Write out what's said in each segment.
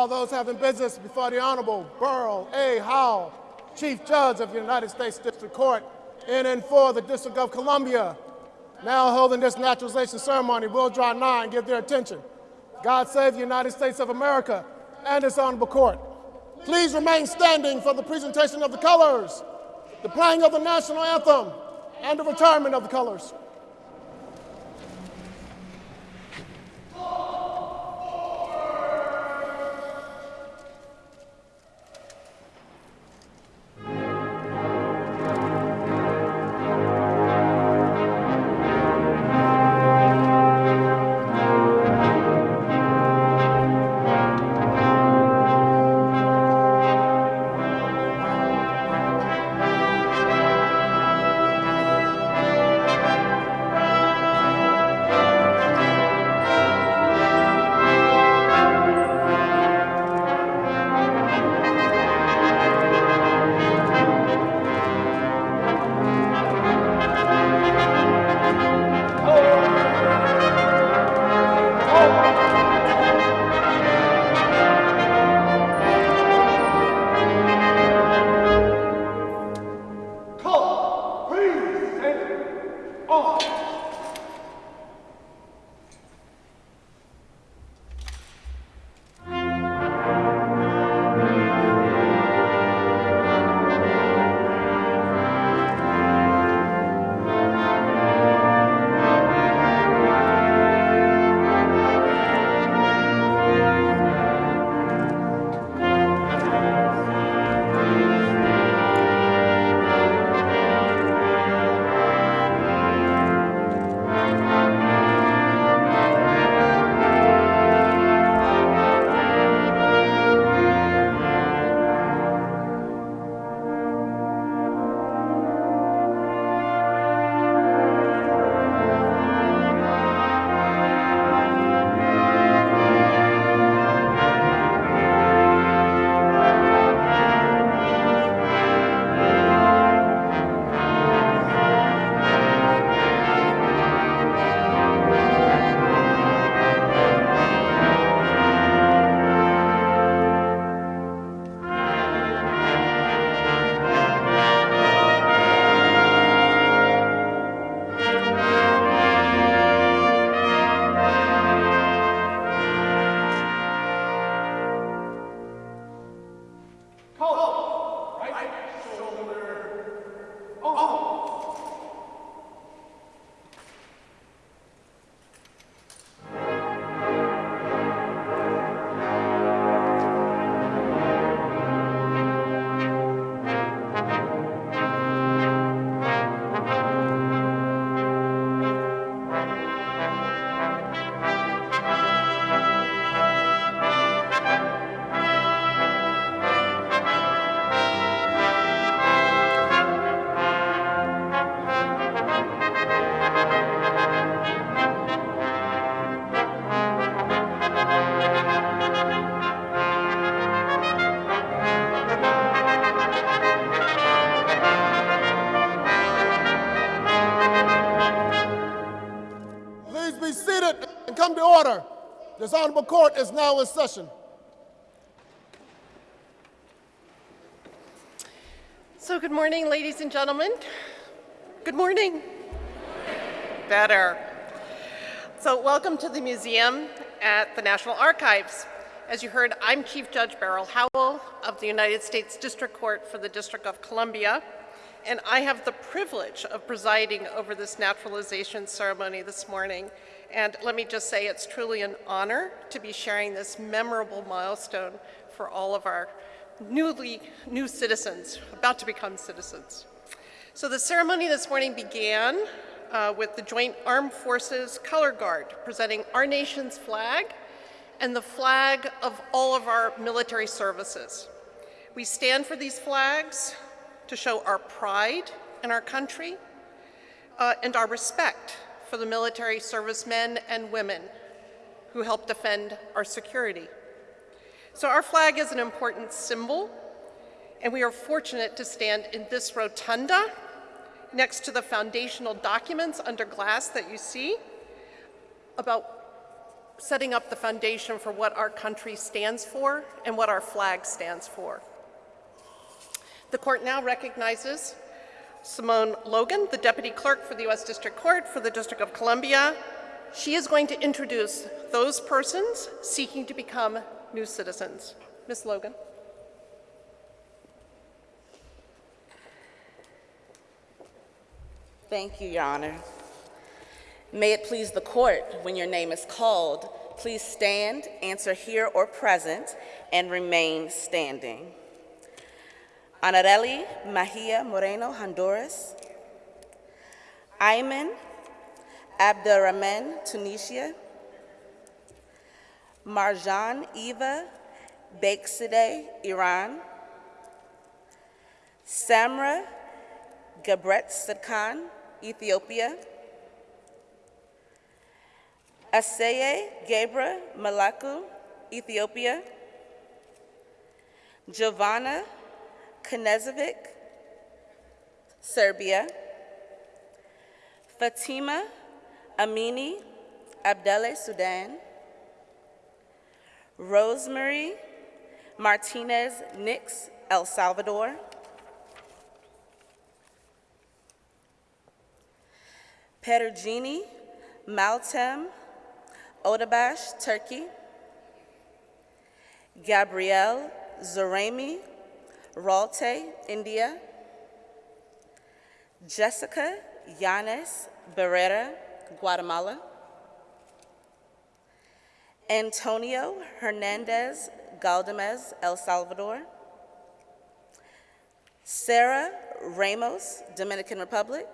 All those having business before the Honorable Beryl A. Howell, Chief Judge of the United States District Court in and for the District of Columbia, now holding this naturalization ceremony, will draw nigh and give their attention. God save the United States of America and its honorable court. Please remain standing for the presentation of the colors, the playing of the national anthem, and the retirement of the colors. Please honorable court is now in session. So, good morning, ladies and gentlemen. Good morning. Better. So, welcome to the museum at the National Archives. As you heard, I'm Chief Judge Beryl Howell of the United States District Court for the District of Columbia, and I have the privilege of presiding over this naturalization ceremony this morning. And let me just say it's truly an honor to be sharing this memorable milestone for all of our newly new citizens, about to become citizens. So the ceremony this morning began uh, with the Joint Armed Forces Color Guard presenting our nation's flag and the flag of all of our military services. We stand for these flags to show our pride in our country uh, and our respect for the military servicemen and women who help defend our security. So our flag is an important symbol, and we are fortunate to stand in this rotunda next to the foundational documents under glass that you see about setting up the foundation for what our country stands for and what our flag stands for. The court now recognizes Simone Logan, the Deputy Clerk for the U.S. District Court for the District of Columbia. She is going to introduce those persons seeking to become new citizens. Ms. Logan. Thank you, Your Honor. May it please the court, when your name is called, please stand, answer here or present, and remain standing. Anareli Mahia Moreno, Honduras. Ayman Abderrahman, Tunisia. Marjan Eva Baksideh, Iran. Samra Gabret Sidkan, Ethiopia. Aseye Gebra Malaku, Ethiopia. Giovanna Knezovic, Serbia. Fatima Amini Abdele, Sudan. Rosemary Martinez Nix, El Salvador. Perugini Maltem Odabash, Turkey. Gabrielle Zoremi Ralte, India. Jessica Yanes Barrera, Guatemala. Antonio Hernandez Galdamez, El Salvador. Sarah Ramos, Dominican Republic.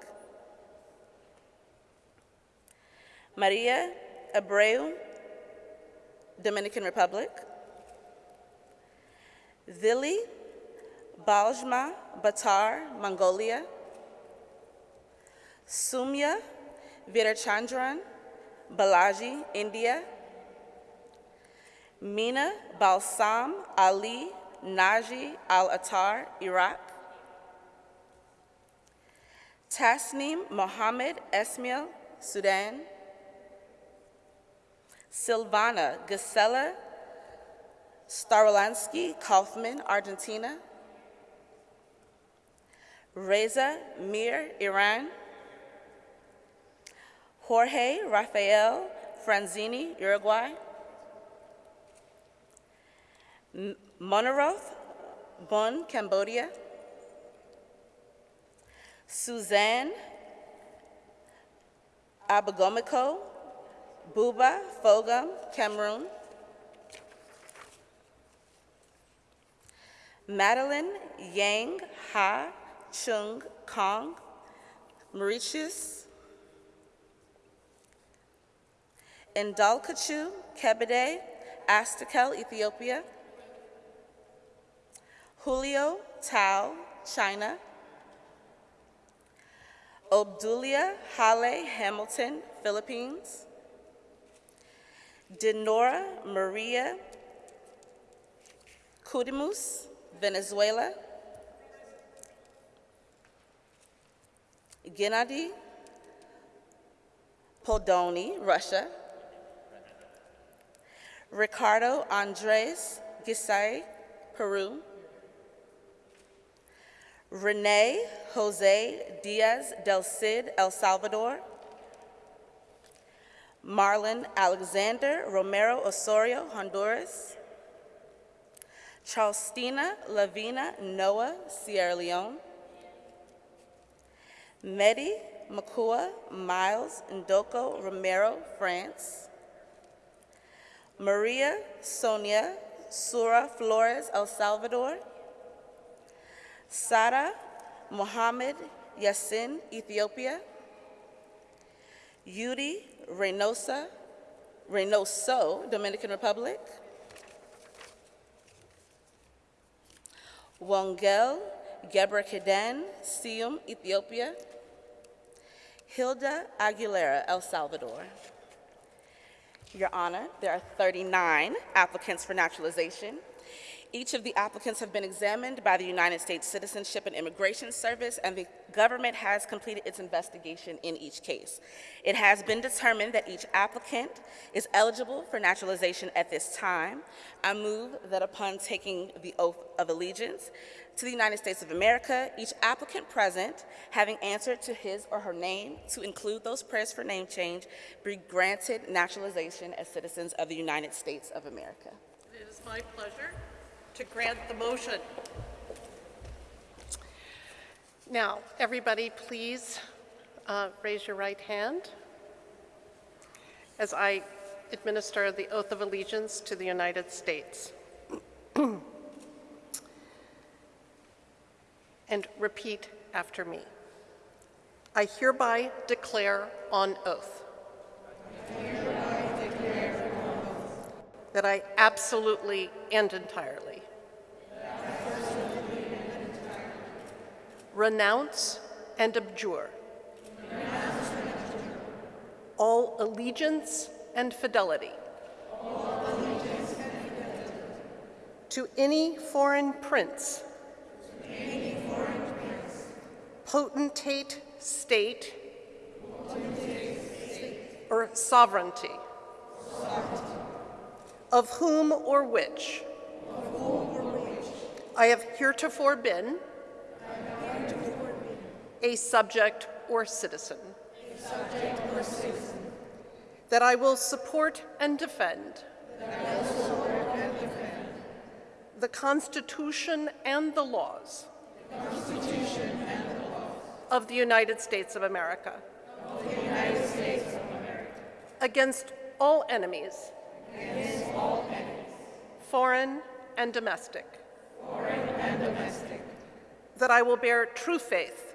Maria Abreu, Dominican Republic. Vili Baljma Batar, Mongolia. Sumya Virachandran, Balaji, India. Mina Balsam Ali Naji Al Attar, Iraq. Tasneem Mohammed Esmail, Sudan. Silvana Gisela Starolansky Kaufman, Argentina. Reza Mir, Iran. Jorge Rafael Franzini, Uruguay. M- Monaroth Bon, Cambodia. Suzanne Abagomiko Buba Fogum, Cameroon. Madeline Yang Ha Chung Kong, Mauritius. Indalkachu Kebede, Astakel, Ethiopia. Julio Tao, China. Obdulia Hale Hamilton, Philippines. Denora Maria Kudimus, Venezuela. Gennady Poldoni, Russia. Ricardo Andres Gisay, Peru. Rene Jose Diaz del Cid, El Salvador. Marlon Alexander Romero Osorio, Honduras. Charlestina Lavina Noah, Sierra Leone. Medi Makua Miles Ndoko Romero, France. Maria Sonia Sura Flores, El Salvador. Sara Mohammed Yassin, Ethiopia. Yuri Reynosa, Reynoso, Dominican Republic. Wongel Gebrekaden, Sium, Ethiopia. Hilda Aguilera, El Salvador. Your Honor, there are 39 applicants for naturalization. Each of the applicants have been examined by the United States Citizenship and Immigration Service, and the government has completed its investigation in each case. It has been determined that each applicant is eligible for naturalization at this time. I move that upon taking the oath of allegiance to the United States of America, each applicant present, having answered to his or her name to include those prayers for name change, be granted naturalization as citizens of the United States of America. It is my pleasure to grant the motion. Now, everybody, please uh, raise your right hand as I administer the oath of allegiance to the United States. and repeat after me. I hereby declare on oath. That I absolutely and entirely. Renounce and abjure. All allegiance and fidelity. To any foreign prince. Potentate state. Or sovereignty. Of whom or which. I have heretofore been. A subject or citizen. That I will support and defend. The Constitution and the laws. Of the United States of America. Against all enemies. Foreign and domestic. That I will bear true faith.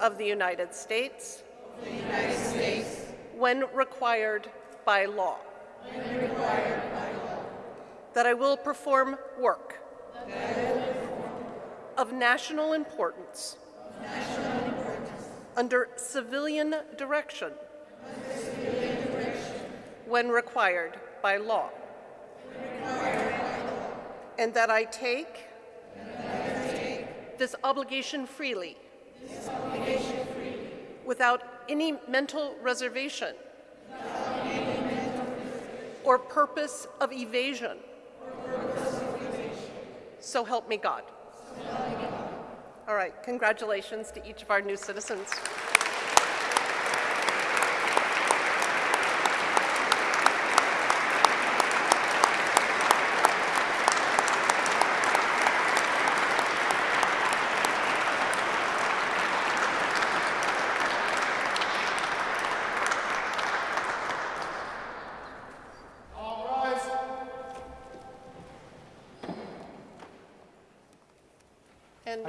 Of the United States. When required by law. That I will perform work. Of national importance. Under civilian direction. When required by law. And that I take. This obligation freely. Without any mental reservation. Or purpose of evasion. So help me God. All right, congratulations to each of our new citizens.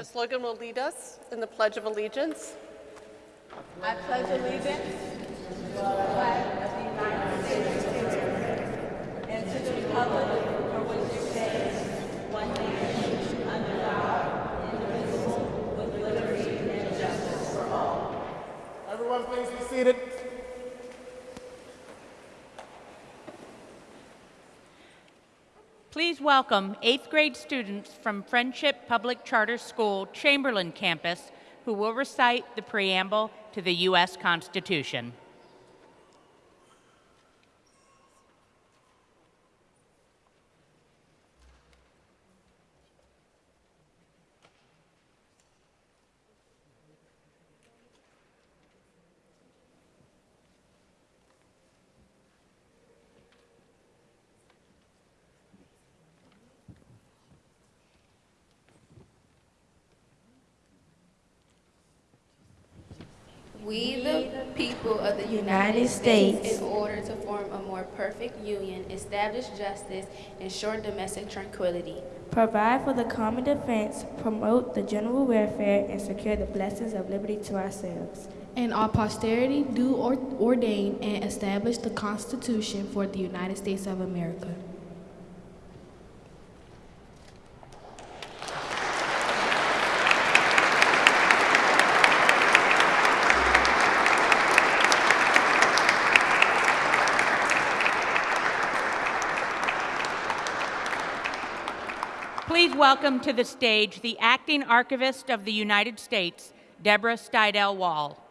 Ms. Logan will lead us in the Pledge of Allegiance. I pledge allegiance to the flag of the United States of America and to the republic for which it stands, one nation, under God, indivisible, with liberty and justice for all. Everyone, please be seated. Please welcome eighth grade students from Friendship Public Charter School, Chamberlain campus, who will recite the preamble to the U.S. Constitution. We, the people of the United States, in order to form a more more perfect union, establish justice, ensure domestic tranquility, provide for the common defense, promote the general welfare, and secure the blessings of liberty to ourselves. and our posterity do or- ordain and establish the Constitution for the United States of America. Please welcome to the stage the acting archivist of the United States, Debra Steidel Wall.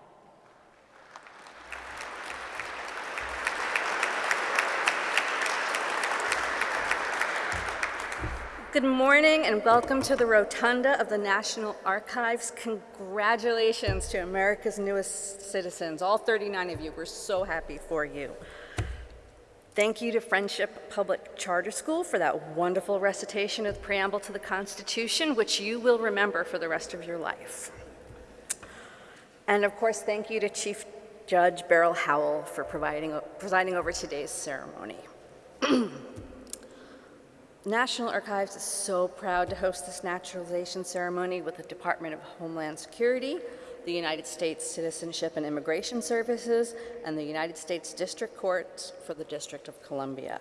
Good morning and welcome to the Rotunda of the National Archives. Congratulations to America's newest citizens, all 39 of you. We're so happy for you. Thank you to Friendship Public Charter School for that wonderful recitation of the preamble to the Constitution, which you will remember for the rest of your life. And of course, thank you to Chief Judge Beryl Howell for providing, presiding over today's ceremony. National Archives is so proud to host this naturalization ceremony with the Department of Homeland Security, the United States Citizenship and Immigration Services, and the United States District Court for the District of Columbia.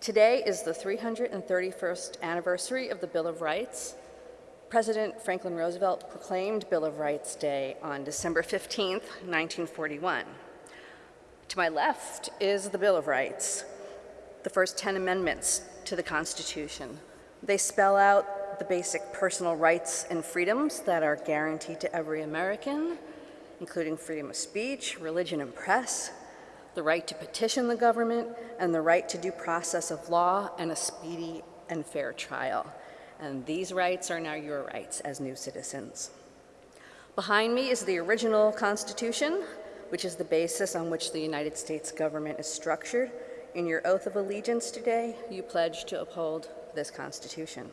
Today is the 331st anniversary of the Bill of Rights. President Franklin Roosevelt proclaimed Bill of Rights Day on December 15, 1941. To my left is the Bill of Rights, the first 10 amendments to the Constitution. They spell out the basic personal rights and freedoms that are guaranteed to every American, including freedom of speech, religion, and press, the right to petition the government, and the right to due process of law and a speedy and fair trial. And these rights are now your rights as new citizens. Behind me is the original Constitution, which is the basis on which the United States government is structured in your oath of allegiance today, you pledge to uphold this Constitution.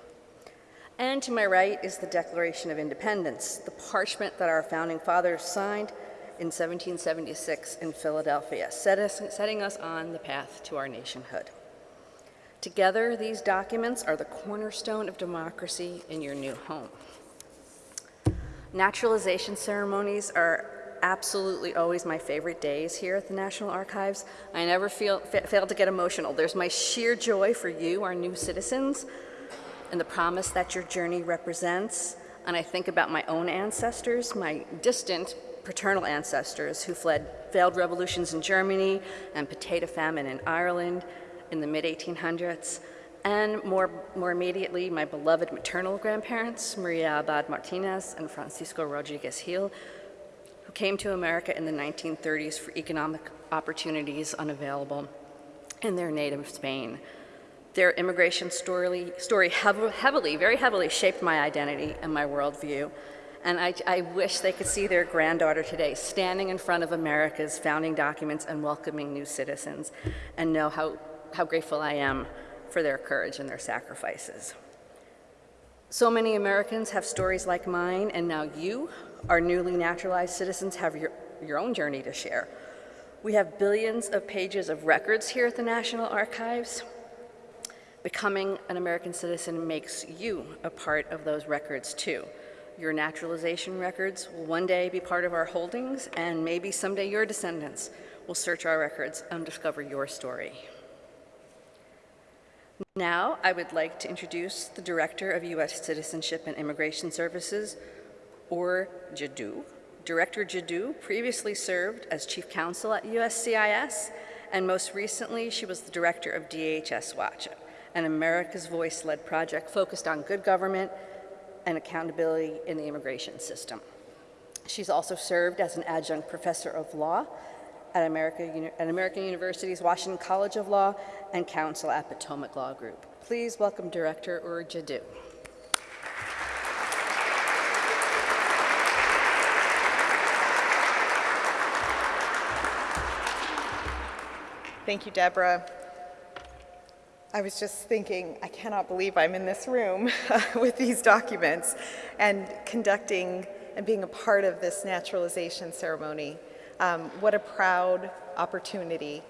And to my right is the Declaration of Independence, the parchment that our founding fathers signed in 1776 in Philadelphia, set us, setting us on the path to our nationhood. Together, these documents are the cornerstone of democracy in your new home. Naturalization ceremonies are absolutely always my favorite days here at the National Archives. I never feel, fa fail to get emotional. There's my sheer joy for you, our new citizens, and the promise that your journey represents. And I think about my own ancestors, my distant paternal ancestors who fled failed revolutions in Germany and potato famine in Ireland in the mid-1800s. And more, more immediately, my beloved maternal grandparents, Maria Abad Martinez and Francisco Rodriguez Gil, who came to America in the 1930s for economic opportunities unavailable in their native Spain. Their immigration story, story heavily, very heavily shaped my identity and my worldview. And I, I, wish they could see their granddaughter today standing in front of America's founding documents and welcoming new citizens and know how, how grateful I am for their courage and their sacrifices. So many Americans have stories like mine, and now you, our newly naturalized citizens, have your, your own journey to share. We have billions of pages of records here at the National Archives. Becoming an American citizen makes you a part of those records too. Your naturalization records will one day be part of our holdings, and maybe someday your descendants will search our records and discover your story. Now, I would like to introduce the Director of U.S. Citizenship and Immigration Services, Ur Jaddou. Director Jaddou previously served as Chief Counsel at USCIS, and most recently, she was the Director of DHS Watch, an America's Voice-led project focused on good government and accountability in the immigration system. She's also served as an adjunct professor of law at, America, at American University's Washington College of Law and counsel at Potomac Law Group. Please welcome Director Ur. Thank you, Debra. I was just thinking, I cannot believe I'm in this room with these documents and conducting and being a part of this naturalization ceremony. Um, what a proud opportunity.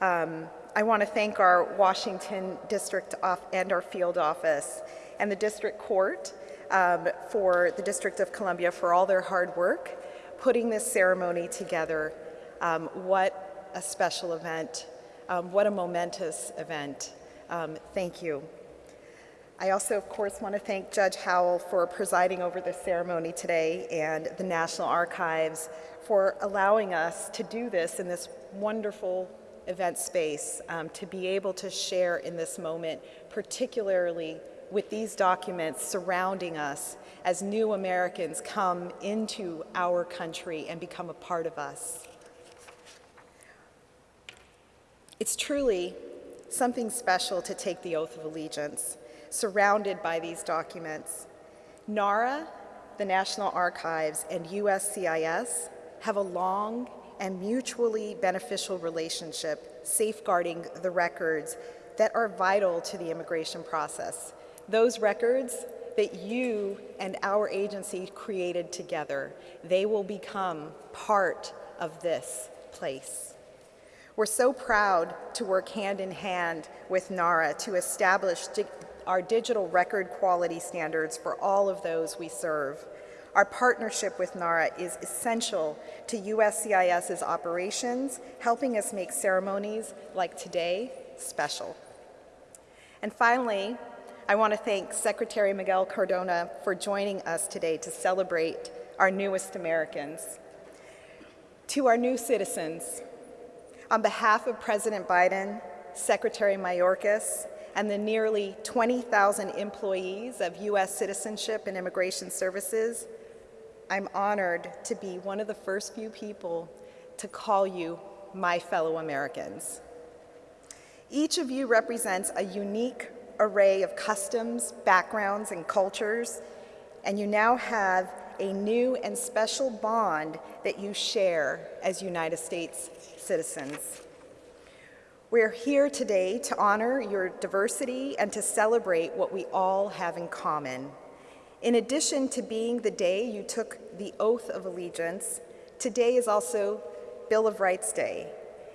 Um, I want to thank our Washington district and our field office and the district court um, for the District of Columbia for all their hard work putting this ceremony together. Um, what a special event. Um, what a momentous event. Um, thank you. I also, of course, want to thank Judge Howell for presiding over the ceremony today and the National Archives for allowing us to do this in this wonderful event space, um, to be able to share in this moment, particularly with these documents surrounding us as new Americans come into our country and become a part of us. It's truly something special to take the oath of allegiance surrounded by these documents. NARA, the National Archives, and USCIS have a long and mutually beneficial relationship safeguarding the records that are vital to the immigration process. Those records that you and our agency created together, they will become part of this place. We're so proud to work hand in hand with NARA to establish di our digital record quality standards for all of those we serve. Our partnership with NARA is essential to USCIS's operations, helping us make ceremonies like today special. And finally, I want to thank Secretary Miguel Cardona for joining us today to celebrate our newest Americans. To our new citizens, on behalf of President Biden, Secretary Mayorkas, and the nearly 20,000 employees of U.S. Citizenship and Immigration Services, I'm honored to be one of the first few people to call you my fellow Americans. Each of you represents a unique array of customs, backgrounds, and cultures, and you now have a new and special bond that you share as United States citizens. We're here today to honor your diversity and to celebrate what we all have in common. In addition to being the day you took the oath of allegiance, today is also Bill of Rights Day.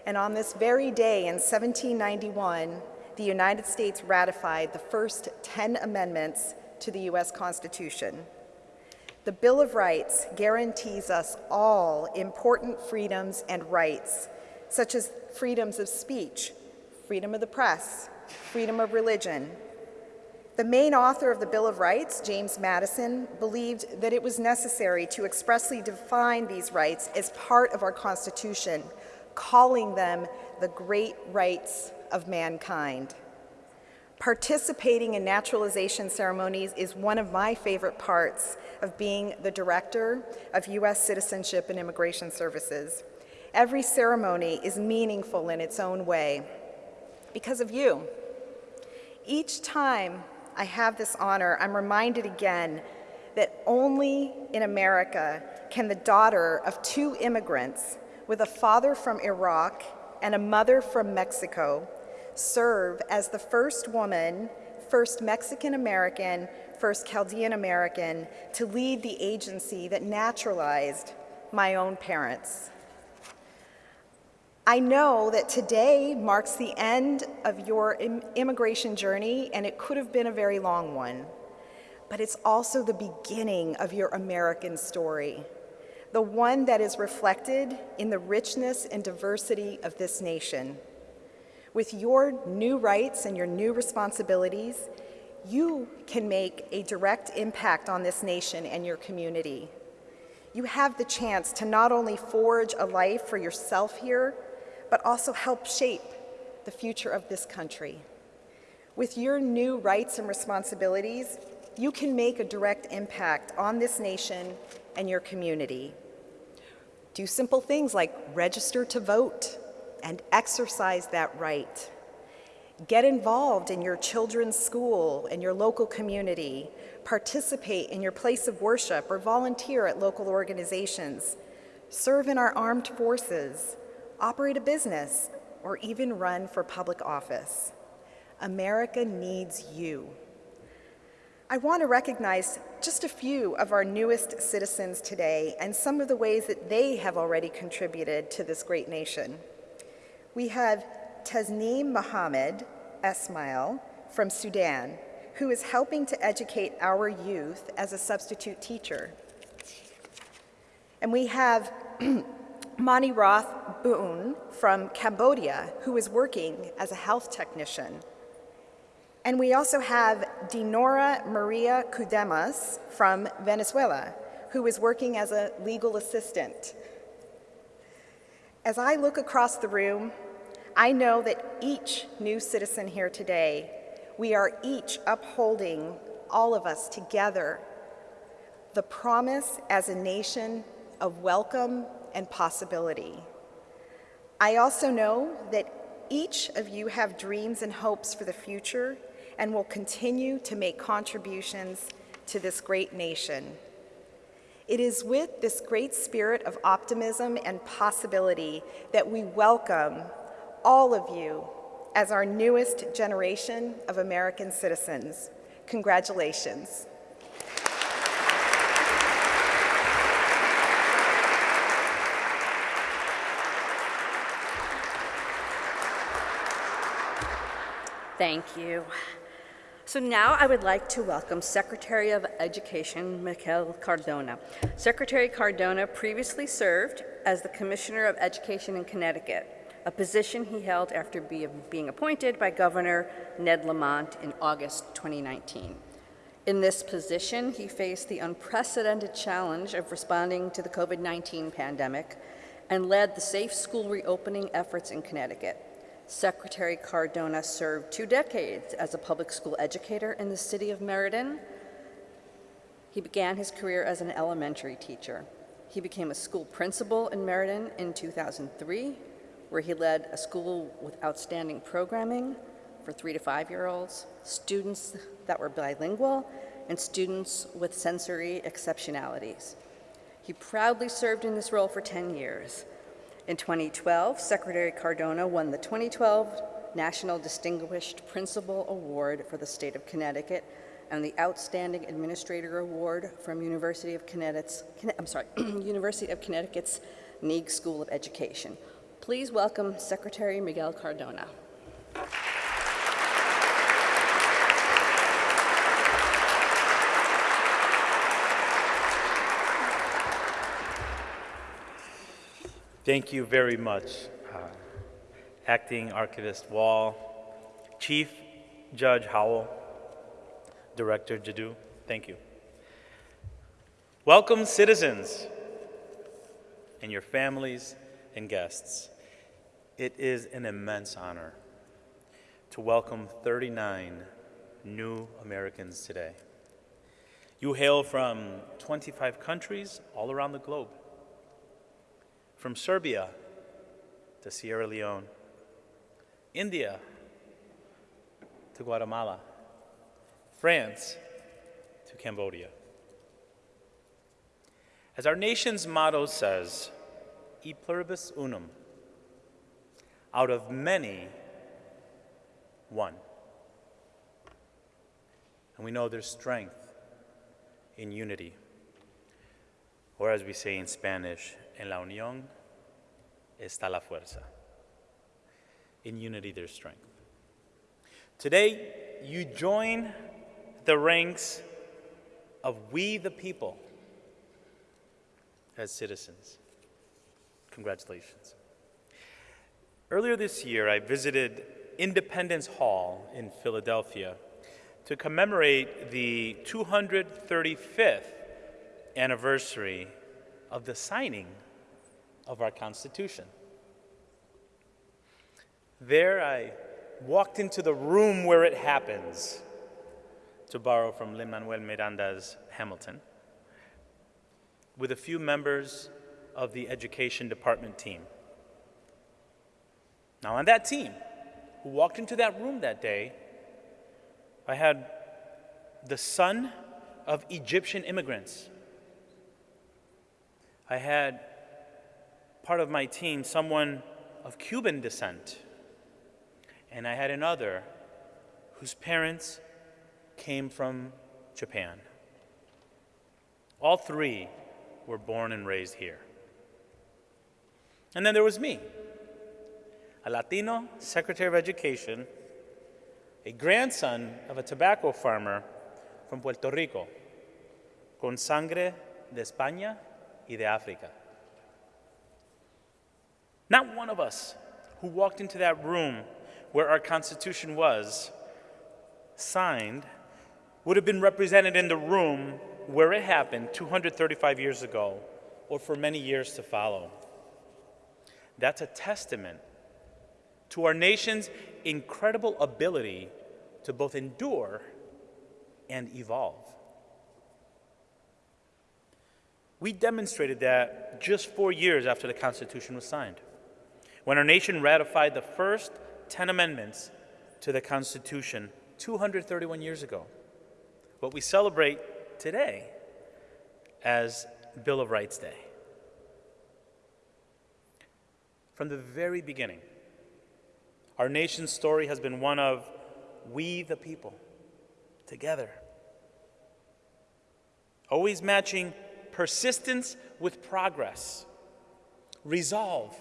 And on this very day in 1791, the United States ratified the first 10 amendments to the U.S. Constitution. The Bill of Rights guarantees us all important freedoms and rights, such as freedoms of speech, freedom of the press, freedom of religion. The main author of the Bill of Rights, James Madison, believed that it was necessary to expressly define these rights as part of our Constitution, calling them the great rights of mankind. Participating in naturalization ceremonies is one of my favorite parts of being the director of U.S. Citizenship and Immigration Services. Every ceremony is meaningful in its own way because of you. Each time I have this honor, I'm reminded again that only in America can the daughter of two immigrants with a father from Iraq and a mother from Mexico serve as the first woman, first Mexican American, first Chaldean American to lead the agency that naturalized my own parents. I know that today marks the end of your Im immigration journey, and it could have been a very long one. But it's also the beginning of your American story, the one that is reflected in the richness and diversity of this nation. With your new rights and your new responsibilities, you can make a direct impact on this nation and your community. You have the chance to not only forge a life for yourself here, but also help shape the future of this country. With your new rights and responsibilities, you can make a direct impact on this nation and your community. Do simple things like register to vote and exercise that right. Get involved in your children's school and your local community. Participate in your place of worship or volunteer at local organizations. Serve in our armed forces operate a business, or even run for public office. America needs you. I want to recognize just a few of our newest citizens today and some of the ways that they have already contributed to this great nation. We have Tasneem Mohammed Esmail from Sudan, who is helping to educate our youth as a substitute teacher. And we have Mani Roth Boon from Cambodia, who is working as a health technician. And we also have Dinora Maria Cudemas from Venezuela, who is working as a legal assistant. As I look across the room, I know that each new citizen here today, we are each upholding, all of us together, the promise as a nation of welcome and possibility. I also know that each of you have dreams and hopes for the future and will continue to make contributions to this great nation. It is with this great spirit of optimism and possibility that we welcome all of you as our newest generation of American citizens. Congratulations. Thank you. So now I would like to welcome Secretary of Education Miguel Cardona. Secretary Cardona previously served as the Commissioner of Education in Connecticut, a position he held after be, being appointed by Governor Ned Lamont in August 2019. In this position, he faced the unprecedented challenge of responding to the COVID-19 pandemic and led the safe school reopening efforts in Connecticut. Secretary Cardona served two decades as a public school educator in the city of Meriden. He began his career as an elementary teacher. He became a school principal in Meriden in 2003, where he led a school with outstanding programming for three to five-year-olds, students that were bilingual, and students with sensory exceptionalities. He proudly served in this role for 10 years. In 2012, Secretary Cardona won the 2012 National Distinguished Principal Award for the state of Connecticut and the Outstanding Administrator Award from University of Connecticut's, I'm sorry, University of Connecticut's Neag School of Education. Please welcome Secretary Miguel Cardona. Thank you very much, uh, Acting Archivist Wall, Chief Judge Howell, Director Jaddou, thank you. Welcome, citizens and your families and guests. It is an immense honor to welcome 39 new Americans today. You hail from 25 countries all around the globe from Serbia to Sierra Leone, India to Guatemala, France to Cambodia. As our nation's motto says, e pluribus unum, out of many, one. And we know there's strength in unity, or as we say in Spanish, En la unión está la fuerza. In unity, there's strength. Today, you join the ranks of we the people as citizens. Congratulations. Earlier this year, I visited Independence Hall in Philadelphia to commemorate the 235th anniversary of the signing of our Constitution. There I walked into the room where it happens, to borrow from Lin-Manuel Miranda's Hamilton, with a few members of the education department team. Now on that team, who walked into that room that day, I had the son of Egyptian immigrants. I had part of my team someone of Cuban descent, and I had another whose parents came from Japan. All three were born and raised here. And then there was me. a Latino Secretary of Education, a grandson of a tobacco farmer from Puerto Rico, con sangre de España y de África. Not one of us who walked into that room where our Constitution was signed would have been represented in the room where it happened 235 years ago or for many years to follow. That's a testament to our nation's incredible ability to both endure and evolve. We demonstrated that just four years after the Constitution was signed, when our nation ratified the first 10 amendments to the Constitution 231 years ago. What we celebrate today as Bill of Rights Day. From the very beginning, our nation's story has been one of we the people, together. Always matching persistence with progress, resolve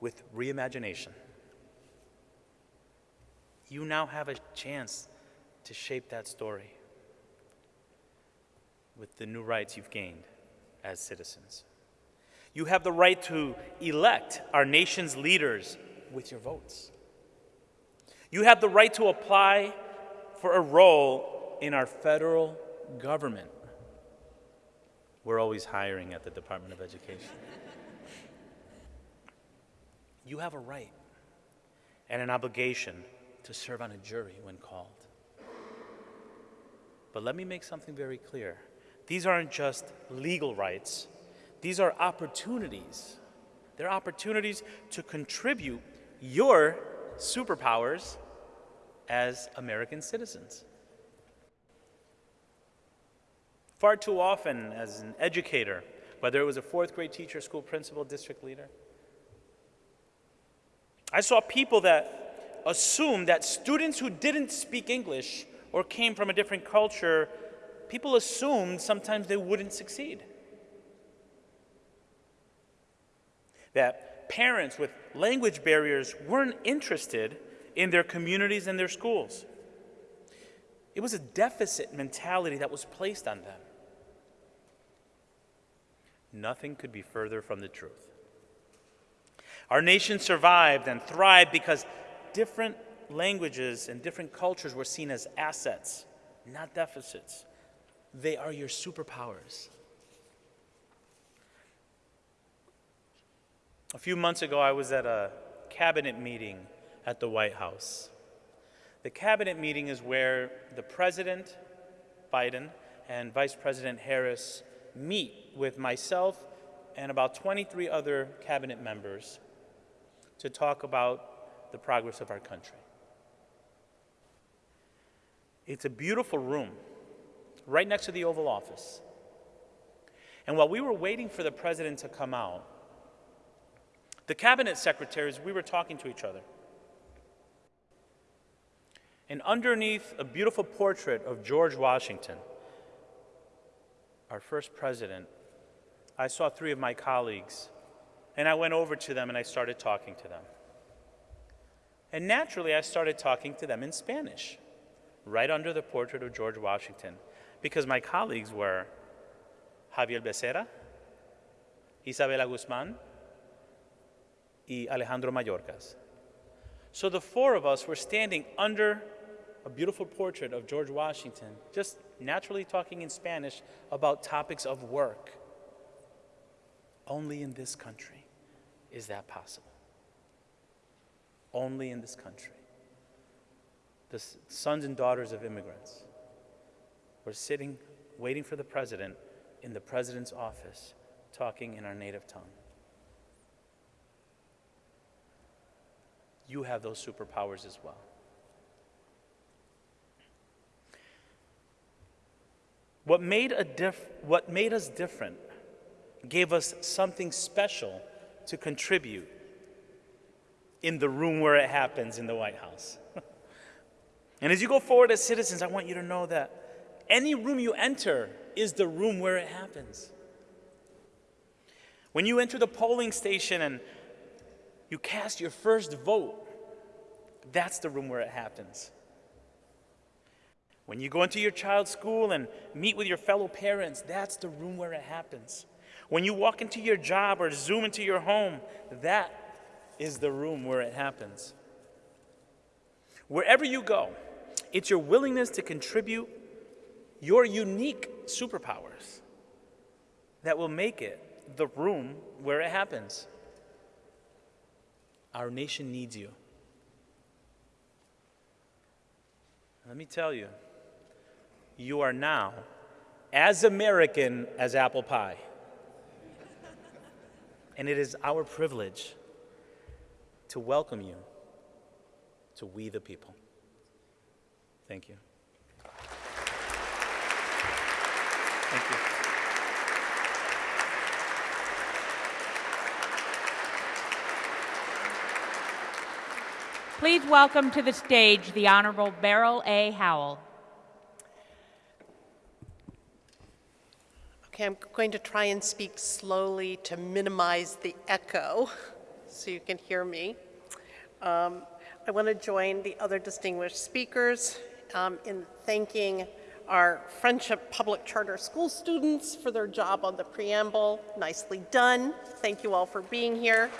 with reimagination. You now have a chance to shape that story with the new rights you've gained as citizens. You have the right to elect our nation's leaders with your votes. You have the right to apply for a role in our federal government. We're always hiring at the Department of Education. You have a right and an obligation to serve on a jury when called. But let me make something very clear. These aren't just legal rights, these are opportunities. They're opportunities to contribute your superpowers as American citizens. Far too often, as an educator, whether it was a fourth grade teacher, school principal, district leader, I saw people that assumed that students who didn't speak English or came from a different culture, people assumed sometimes they wouldn't succeed. That parents with language barriers weren't interested in their communities and their schools. It was a deficit mentality that was placed on them. Nothing could be further from the truth. Our nation survived and thrived because different languages and different cultures were seen as assets, not deficits. They are your superpowers. A few months ago, I was at a cabinet meeting at the White House. The cabinet meeting is where the President, Biden, and Vice President Harris meet with myself and about 23 other cabinet members to talk about the progress of our country. It's a beautiful room right next to the Oval Office. And while we were waiting for the president to come out, the cabinet secretaries, we were talking to each other. And underneath a beautiful portrait of George Washington, our first president, I saw three of my colleagues, and I went over to them and I started talking to them. And naturally, I started talking to them in Spanish right under the portrait of George Washington because my colleagues were Javier Becerra, Isabela Guzman, y Alejandro Mayorkas. So the four of us were standing under a beautiful portrait of George Washington, just naturally talking in Spanish about topics of work. Only in this country is that possible. Only in this country the sons and daughters of immigrants were sitting waiting for the president in the president's office talking in our native tongue. You have those superpowers as well. What made, what made us different gave us something special to contribute in the room where it happens in the White House. And as you go forward as citizens, I want you to know that any room you enter is the room where it happens. When you enter the polling station and you cast your first vote, that's the room where it happens. When you go into your child's school and meet with your fellow parents, that's the room where it happens. When you walk into your job or zoom into your home, that is the room where it happens. Wherever you go, it's your willingness to contribute your unique superpowers that will make it the room where it happens. Our nation needs you. Let me tell you, you are now as American as apple pie. And it is our privilege to welcome you to We the People. Thank you. Thank you. Please welcome to the stage the Honorable Beryl A. Howell. Okay, I'm going to try and speak slowly to minimize the echo so you can hear me. Um, I want to join the other distinguished speakers um, in thanking our Friendship Public Charter School students for their job on the preamble. Nicely done. Thank you all for being here.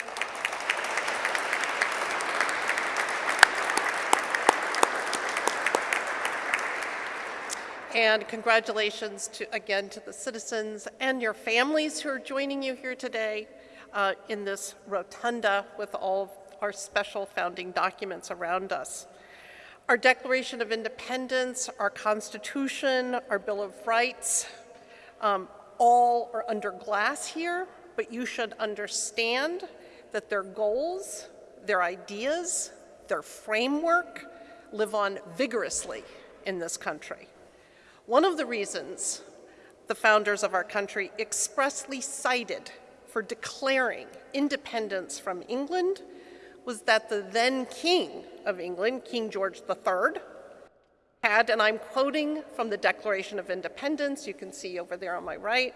And congratulations to, again to the citizens and your families who are joining you here today uh, in this rotunda with all of our special founding documents around us. Our Declaration of Independence, our Constitution, our Bill of Rights, um, all are under glass here, but you should understand that their goals, their ideas, their framework live on vigorously in this country. One of the reasons the founders of our country expressly cited for declaring independence from England was that the then King of England, King George III, had, and I'm quoting from the Declaration of Independence, you can see over there on my right,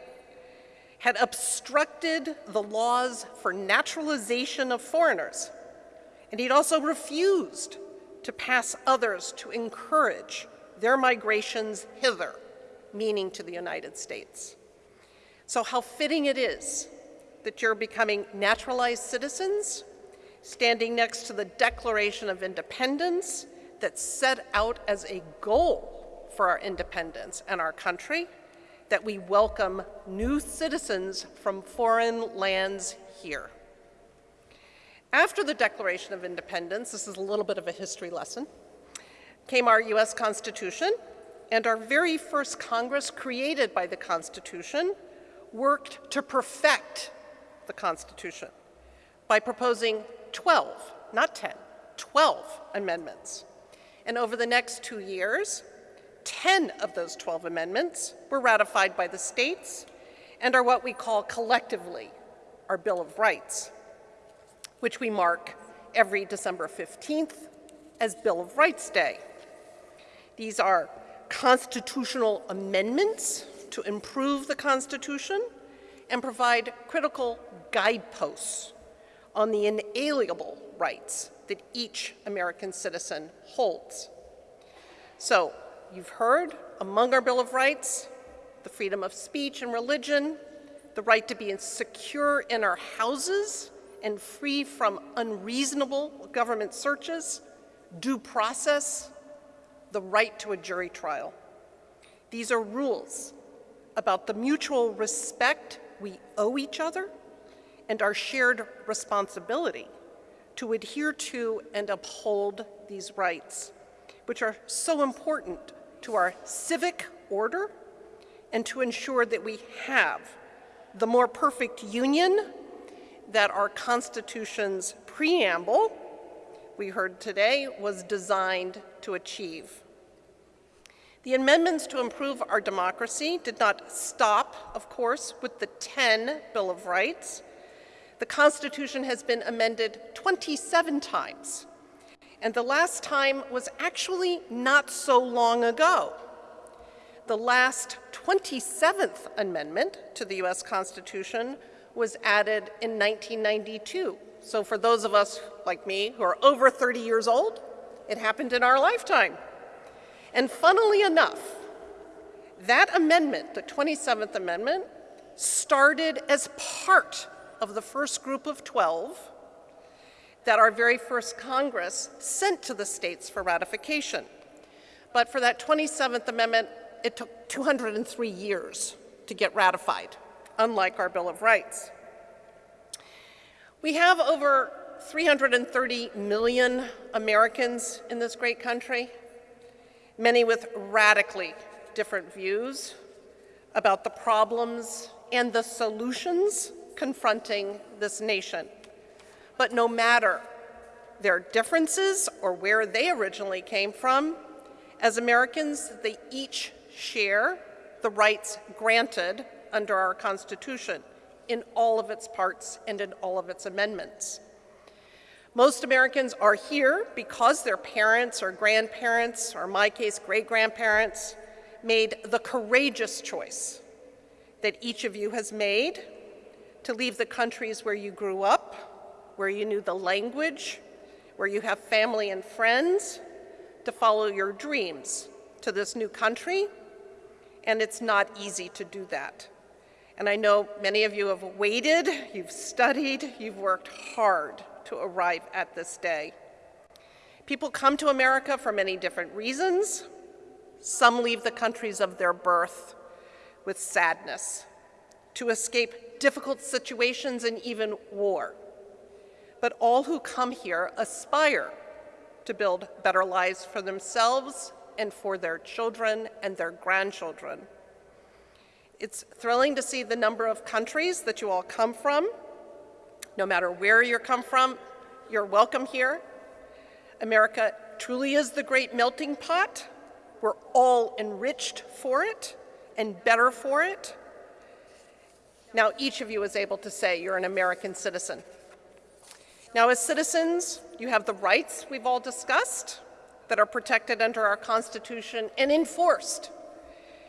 had obstructed the laws for naturalization of foreigners. And he'd also refused to pass others to encourage their migrations hither, meaning to the United States. So how fitting it is that you're becoming naturalized citizens, standing next to the Declaration of Independence that set out as a goal for our independence and our country, that we welcome new citizens from foreign lands here. After the Declaration of Independence, this is a little bit of a history lesson, came our US Constitution, and our very first Congress created by the Constitution worked to perfect the Constitution by proposing 12, not 10, 12 amendments. And over the next two years, 10 of those 12 amendments were ratified by the states and are what we call collectively our Bill of Rights, which we mark every December 15th as Bill of Rights Day. These are constitutional amendments to improve the Constitution and provide critical guideposts on the inalienable rights that each American citizen holds. So, you've heard among our Bill of Rights the freedom of speech and religion, the right to be secure in our houses and free from unreasonable government searches, due process, the right to a jury trial. These are rules about the mutual respect we owe each other and our shared responsibility to adhere to and uphold these rights, which are so important to our civic order and to ensure that we have the more perfect union that our Constitution's preamble, we heard today, was designed to achieve. The amendments to improve our democracy did not stop, of course, with the 10 Bill of Rights. The Constitution has been amended 27 times, and the last time was actually not so long ago. The last 27th amendment to the US Constitution was added in 1992 So for those of us like me who are over 30 years old, it happened in our lifetime. And funnily enough, that amendment, the 27th Amendment, started as part of the first group of 12 that our very first Congress sent to the states for ratification. But for that 27th Amendment, it took 203 years to get ratified, unlike our Bill of Rights. We have over 330 million Americans in this great country, many with radically different views about the problems and the solutions confronting this nation. But no matter their differences or where they originally came from, as Americans, they each share the rights granted under our Constitution in all of its parts and in all of its amendments. Most Americans are here because their parents or grandparents, or in my case, great-grandparents, made the courageous choice that each of you has made to leave the countries where you grew up, where you knew the language, where you have family and friends, to follow your dreams to this new country, and it's not easy to do that. And I know many of you have waited, you've studied, you've worked hard to arrive at this day. People come to America for many different reasons. Some leave the countries of their birth with sadness, to escape difficult situations and even war. But all who come here aspire to build better lives for themselves and for their children and their grandchildren. It's thrilling to see the number of countries that you all come from. No matter where you come from, you're welcome here. America truly is the great melting pot. We're all enriched for it and better for it. Now, each of you is able to say you're an American citizen. Now, as citizens, you have the rights we've all discussed that are protected under our Constitution and enforced,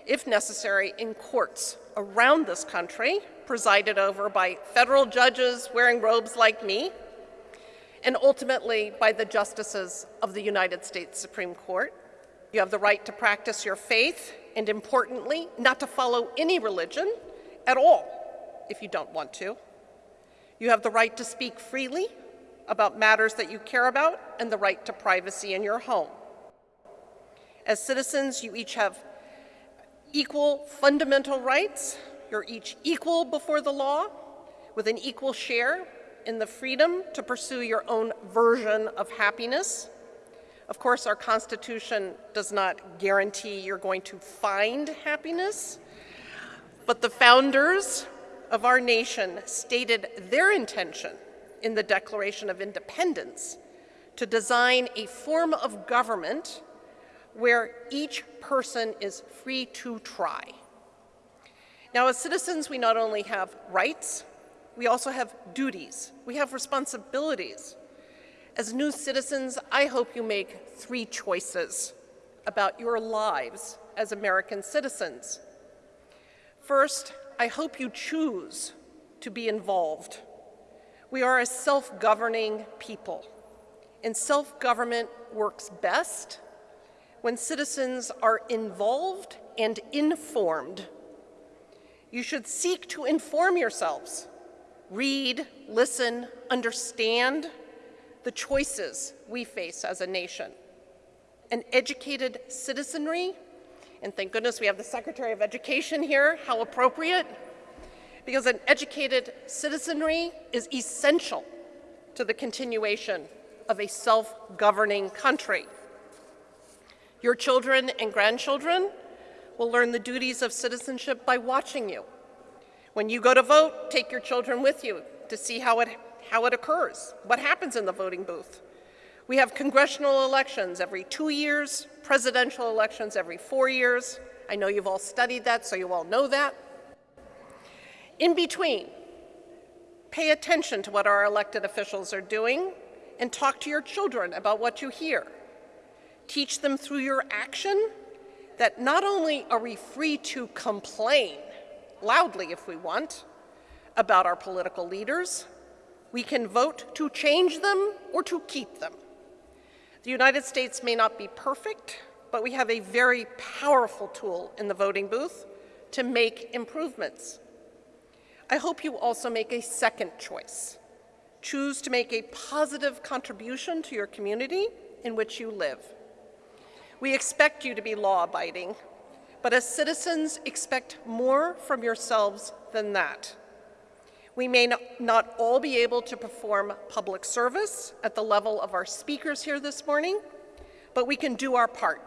if necessary, in courts around this country, presided over by federal judges wearing robes like me, and ultimately by the justices of the United States Supreme Court. You have the right to practice your faith, and importantly, not to follow any religion at all if you don't want to. You have the right to speak freely about matters that you care about and the right to privacy in your home. As citizens, you each have equal fundamental rights. You're each equal before the law with an equal share in the freedom to pursue your own version of happiness. Of course, our Constitution does not guarantee you're going to find happiness, but the founders of our nation stated their intention in the Declaration of Independence to design a form of government where each person is free to try. Now, as citizens, we not only have rights, we also have duties, we have responsibilities. As new citizens, I hope you make three choices about your lives as American citizens. First, I hope you choose to be involved we are a self-governing people, and self-government works best when citizens are involved and informed. You should seek to inform yourselves, read, listen, understand the choices we face as a nation. An educated citizenry, and thank goodness we have the Secretary of Education here, how appropriate, because an educated citizenry is essential to the continuation of a self-governing country. Your children and grandchildren will learn the duties of citizenship by watching you. When you go to vote, take your children with you to see how it, how it occurs, what happens in the voting booth. We have congressional elections every two years, presidential elections every four years. I know you've all studied that, so you all know that. In between, pay attention to what our elected officials are doing and talk to your children about what you hear. Teach them through your action that not only are we free to complain, loudly if we want, about our political leaders, We can vote to change them or to keep them. The United States may not be perfect, but we have a very powerful tool in the voting booth to make improvements. I hope you also make a second choice. Choose to make a positive contribution to your community in which you live. We expect you to be law abiding, but as citizens, expect more from yourselves than that. We may not all be able to perform public service at the level of our speakers here this morning, but we can do our part,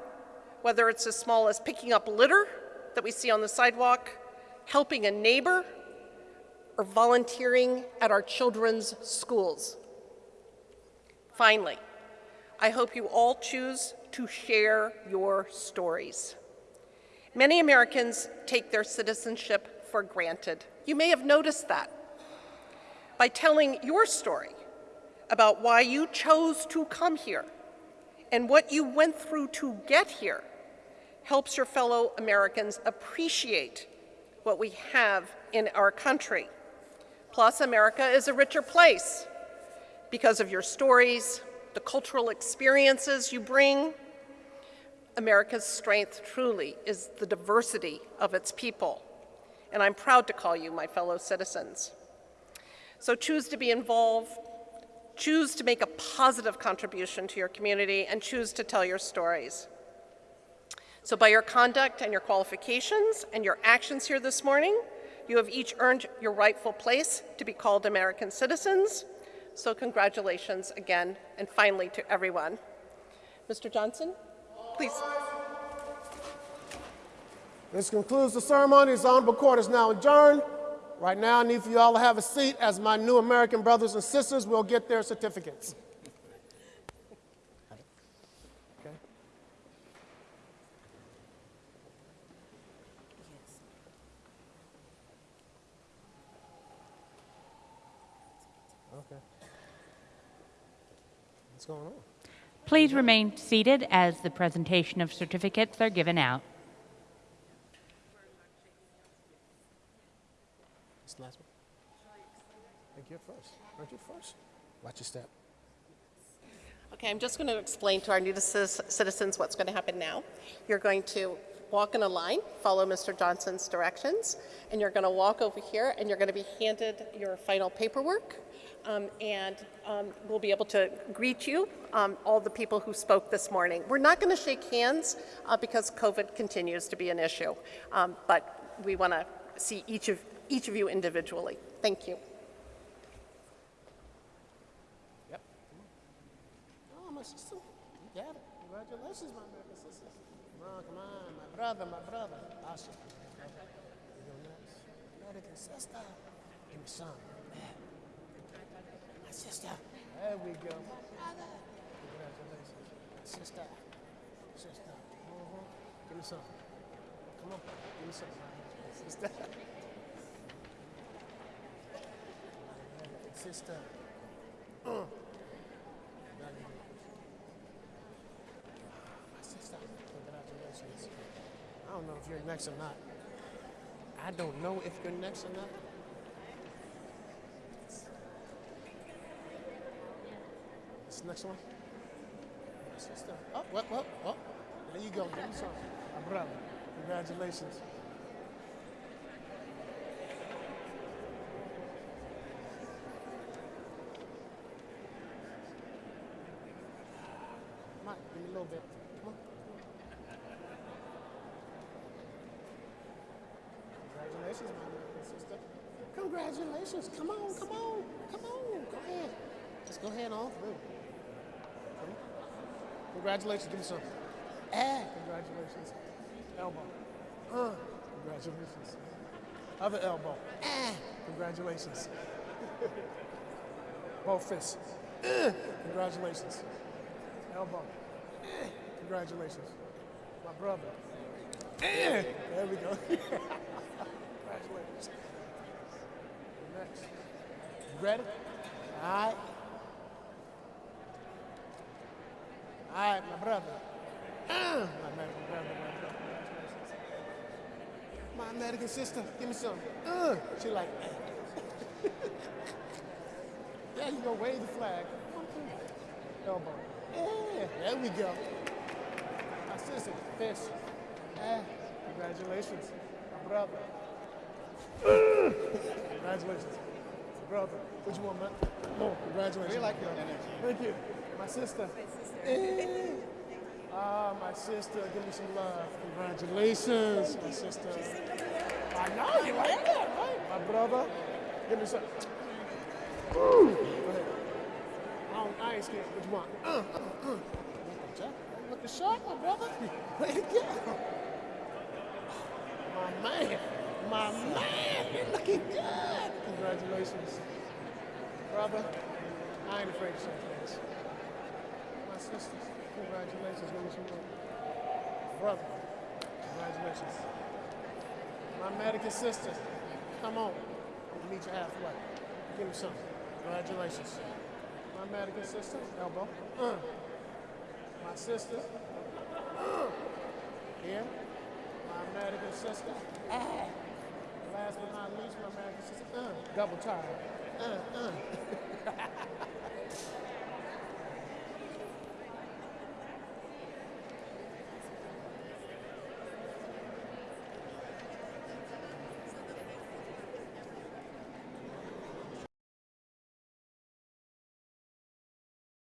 whether it's as small as picking up litter that we see on the sidewalk, helping a neighbor, or volunteering at our children's schools. Finally, I hope you all choose to share your stories. Many Americans take their citizenship for granted. You may have noticed that by telling your story about why you chose to come here and what you went through to get here helps your fellow Americans appreciate what we have in our country. Plus, America is a richer place because of your stories, the cultural experiences you bring. America's strength truly is the diversity of its people, and I'm proud to call you my fellow citizens. So choose to be involved, choose to make a positive contribution to your community, and choose to tell your stories. So by your conduct and your qualifications and your actions here this morning, you have each earned your rightful place to be called American citizens. So congratulations again, and finally to everyone. Mr. Johnson, please. This concludes the ceremony. This honorable court is now adjourned. Right now, I need for you all to have a seat as my new American brothers and sisters will get their certificates. Okay. Okay. What's going on? Please remain seated as the presentation of certificates are given out. This last one. I think you're first. Aren't you first? Watch your step. Okay, I'm just going to explain to our new citizens what's going to happen now. You're going to walk in a line, follow Mr. Johnson's directions, and you're going to walk over here and you're going to be handed your final paperwork. Um, and um, we'll be able to greet you, um, all the people who spoke this morning. We're not going to shake hands uh, because COVID continues to be an issue, um, but we want to see each of each of you individually. Thank you. Oh, brother, my brother. Awesome. You go next. American sister. Give me some. Sister. There we go. Congratulations. Sister. Sister. Mm-hmm. Give me some. Come on. Give me some. Sister. sister. My sister, congratulations. I don't know if you're next or not. I don't know if you're next or not. This next one. Oh, what, what, what? There you go. Some. My brother. Congratulations. Give me a little bit. Come on. Congratulations, my little sister. Congratulations. Come on, come on, come on. Go ahead. Just go ahead on through. Congratulations. Give me some. Ah, congratulations. Elbow. Uh, congratulations. Other elbow. Ah, congratulations. Both fists. Uh, congratulations. Elbow. Congratulations. My brother. there we go. Congratulations. Next. Ready? All right. All right, my brother. my American brother, my brother. My American sister, give me some. Uh, she like, There you go, wave the flag. Elbow. Yeah, there we go. My sister, fish. Yeah, congratulations. My brother. congratulations. Brother, what you want, man? Oh, congratulations. We like your energy. Thank you. My sister. Eh. Ah, my sister, give me some love. Congratulations, my sister. I know you like that, right? My brother, give me some. Woo. Go ahead. I, don't, I ain't scared. What you want? Uh, uh, uh. Looking sharp, my brother. Go. My man. My man. You're looking good. Congratulations. Brother, I ain't afraid to shake hands. My sisters, congratulations. Some. Brother, congratulations. My American sister, come on. I'll meet you halfway. Give me some. Congratulations. My American sister, elbow. Uh. My sister. Uh. Here. My American sister. Ah. Last but not least, my American sister. Uh. Double time. Uh, uh.